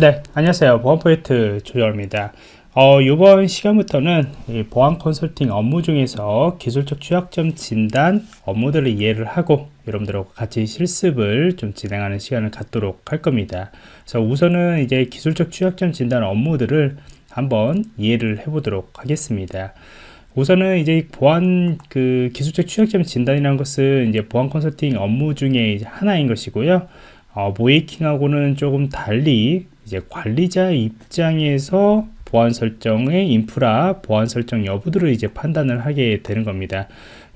네, 안녕하세요. 보안 포인트 조정입니다. 어, 이번 시간부터는 보안 컨설팅 업무 중에서 기술적 취약점 진단 업무들을 이해를 하고 여러분들하고 같이 실습을 좀 진행하는 시간을 갖도록 할 겁니다. 그래서 우선은 이제 기술적 취약점 진단 업무들을 한번 이해를 해 보도록 하겠습니다. 우선은 이제 보안 그 기술적 취약점 진단이라는 것은 이제 보안 컨설팅 업무 중에 하나인 것이고요. 어, 모이킹하고는 조금 달리 이제 관리자 입장에서 보안 설정의 인프라 보안 설정 여부들을 이제 판단을 하게 되는 겁니다.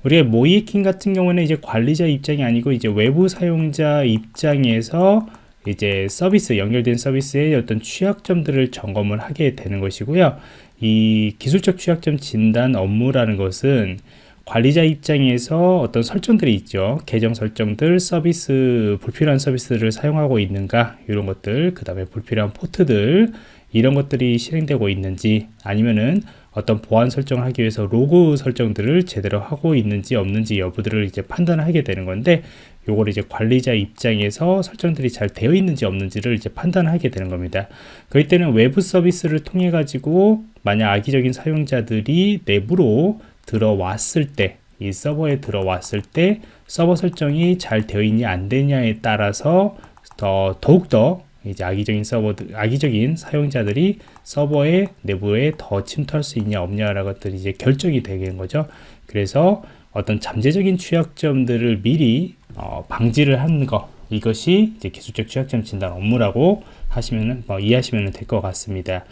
우리가 모이킹 같은 경우는 이제 관리자 입장이 아니고 이제 외부 사용자 입장에서 이제 서비스 연결된 서비스의 어떤 취약점들을 점검을 하게 되는 것이고요. 이 기술적 취약점 진단 업무라는 것은 관리자 입장에서 어떤 설정들이 있죠 계정 설정들 서비스 불필요한 서비스를 사용하고 있는가 이런 것들 그 다음에 불필요한 포트들 이런 것들이 실행되고 있는지 아니면은 어떤 보안 설정을 하기 위해서 로그 설정들을 제대로 하고 있는지 없는지 여부들을 이제 판단을 하게 되는 건데 요걸 이제 관리자 입장에서 설정들이 잘 되어 있는지 없는지를 이제 판단하게 되는 겁니다. 그럴 때는 외부 서비스를 통해 가지고 만약 악의적인 사용자들이 내부로 들어왔을 때 이 서버에 들어왔을 때 서버 설정이 잘 되어 있냐 안 되냐에 따라서 더 더욱더 이제 악의적인 서버 악의적인 사용자들이 서버의 내부에 더 침투할 수 있냐 없냐라는 것들이 이제 결정이 되는 거죠. 그래서 어떤 잠재적인 취약점들을 미리 어, 방지를 하는 거 이것이 이제 기술적 취약점 진단 업무라고 하시면은 뭐 이해하시면 될 것 같습니다.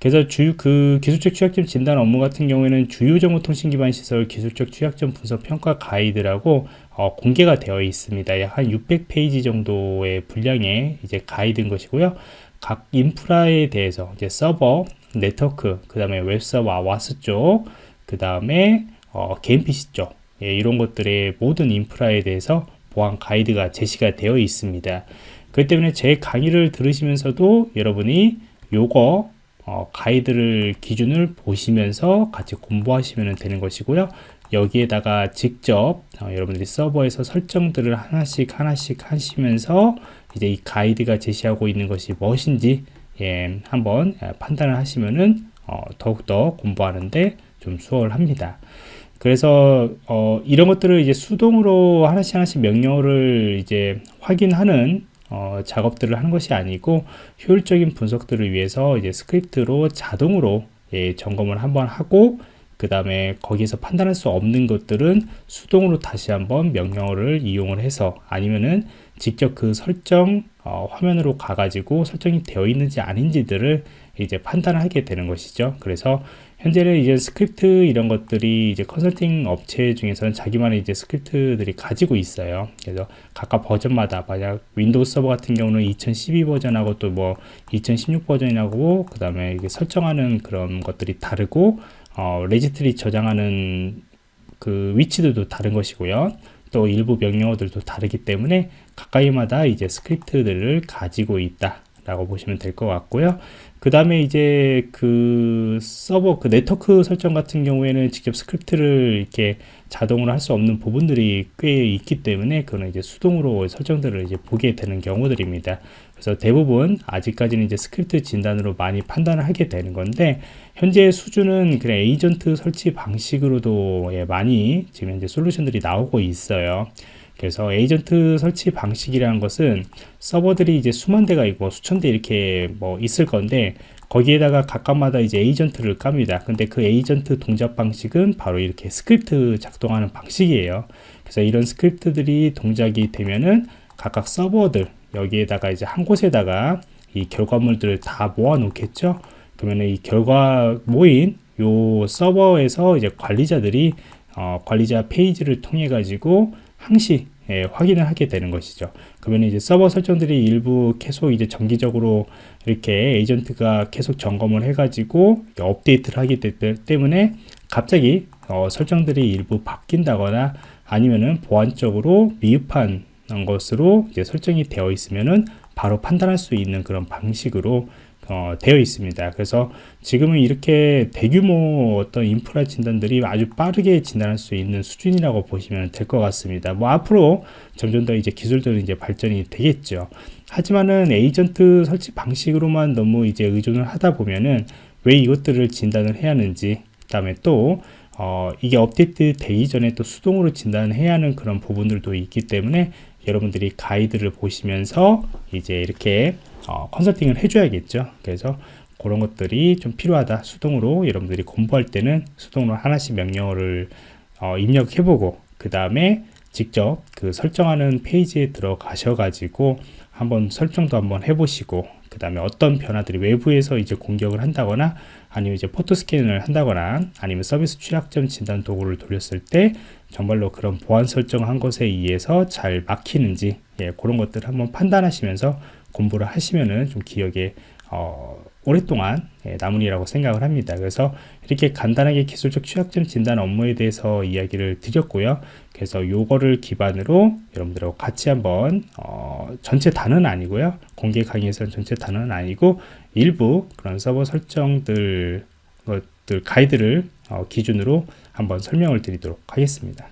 그래서 주, 그 기술적 취약점 진단 업무 같은 경우에는 주요 정보 통신 기반 시설 기술적 취약점 분석 평가 가이드라고 어, 공개가 되어 있습니다. 약 한 600페이지 정도의 분량의 이제 가이드인 것이고요. 각 인프라에 대해서 이제 서버, 네트워크, 그 다음에 웹서버, WAS 쪽, 그 다음에 어, 개인 PC 쪽 예, 이런 것들의 모든 인프라에 대해서 보안 가이드가 제시가 되어 있습니다. 그렇기 때문에 제 강의를 들으시면서도 여러분이 요거 어, 가이드를 기준을 보시면서 같이 공부하시면 되는 것이고요. 여기에다가 직접 어, 여러분들이 서버에서 설정들을 하나씩 하나씩 하시면서 이제 이 가이드가 제시하고 있는 것이 무엇인지 예, 한번 예, 판단을 하시면은 어, 더욱더 공부하는데 좀 수월합니다. 그래서 어, 이런 것들을 이제 수동으로 하나씩 하나씩 명령어를 이제 확인하는 어, 작업들을 하는 것이 아니고 효율적인 분석들을 위해서 이제 스크립트로 자동으로 예, 점검을 한번 하고 그 다음에 거기에서 판단할 수 없는 것들은 수동으로 다시 한번 명령어를 이용을 해서 아니면은 직접 그 설정 어, 화면으로 가가지고 설정이 되어 있는지 아닌지들을 이제 판단을 하게 되는 것이죠. 그래서 현재는 이제 스크립트 이런 것들이 이제 컨설팅 업체 중에서는 자기만의 이제 스크립트들이 가지고 있어요. 그래서 각각 버전마다 만약 윈도우 서버 같은 경우는 2012 버전하고 또 뭐 2016 버전이라고 그 다음에 설정하는 그런 것들이 다르고 어, 레지스트리 저장하는 그 위치들도 다른 것이고요. 또 일부 명령어들도 다르기 때문에 각각마다 이제 스크립트들을 가지고 있다 라고 보시면 될 것 같고요. 그 다음에 이제 그 서버 그 네트워크 설정 같은 경우에는 직접 스크립트를 이렇게 자동으로 할 수 없는 부분들이 꽤 있기 때문에 그거는 이제 수동으로 설정들을 이제 보게 되는 경우들입니다. 그래서 대부분 아직까지는 이제 스크립트 진단으로 많이 판단을 하게 되는 건데 현재 수준은 그냥 에이전트 설치 방식으로도 예, 많이 지금 현재 솔루션들이 나오고 있어요 그래서 에이전트 설치 방식이라는 것은 서버들이 이제 수만 대가 있고 수천 대 이렇게 뭐 있을 건데 거기에다가 각각마다 이제 에이전트를 깝니다. 근데 그 에이전트 동작 방식은 바로 이렇게 스크립트 작동하는 방식이에요. 그래서 이런 스크립트들이 동작이 되면은 각각 서버들 여기에다가 이제 한 곳에다가 이 결과물들을 다 모아 놓겠죠. 그러면 이 결과 모인 요 서버에서 이제 관리자들이 어, 관리자 페이지를 통해 가지고 항시 예, 확인을 하게 되는 것이죠. 그러면 이제 서버 설정들이 일부 계속 이제 정기적으로 이렇게 에이전트가 계속 점검을 해가지고 업데이트를 하기 때문에 갑자기 어, 설정들이 일부 바뀐다거나 아니면은 보안적으로 미흡한 것으로 이제 설정이 되어 있으면은 바로 판단할 수 있는 그런 방식으로 어, 되어 있습니다. 그래서 지금은 이렇게 대규모 어떤 인프라 진단들이 아주 빠르게 진단할 수 있는 수준이라고 보시면 될 것 같습니다. 뭐 앞으로 점점 더 이제 기술들은 이제 발전이 되겠죠. 하지만은 에이전트 설치 방식으로만 너무 이제 의존을 하다 보면은 왜 이것들을 진단을 해야 하는지 그다음에 또 어, 이게 업데이트 되기 전에 또 수동으로 진단해야 하는 그런 부분들도 있기 때문에 여러분들이 가이드를 보시면서 이제 이렇게 어, 컨설팅을 해줘야겠죠. 그래서 그런 것들이 좀 필요하다. 수동으로 여러분들이 공부할 때는 수동으로 하나씩 명령어를 어, 입력해보고 그 다음에 직접 그 설정하는 페이지에 들어가셔가지고 한번 설정도 한번 해보시고 그 다음에 어떤 변화들이 외부에서 이제 공격을 한다거나 아니면 이제 포토 스캔을 한다거나 아니면 서비스 취약점 진단 도구를 돌렸을 때 정말로 그런 보안 설정한 것에 의해서 잘 막히는지 예, 그런 것들을 한번 판단하시면서 공부를 하시면은 좀 기억에 어, 오랫동안 예, 남으리라고 생각을 합니다. 그래서 이렇게 간단하게 기술적 취약점 진단 업무에 대해서 이야기를 드렸고요. 그래서 요거를 기반으로 여러분들하고 같이 한번 어, 전체 단은 아니고요. 공개 강의에서는 전체 단은 아니고 일부 그런 서버 설정들 것들 가이드를 어, 기준으로 한번 설명을 드리도록 하겠습니다.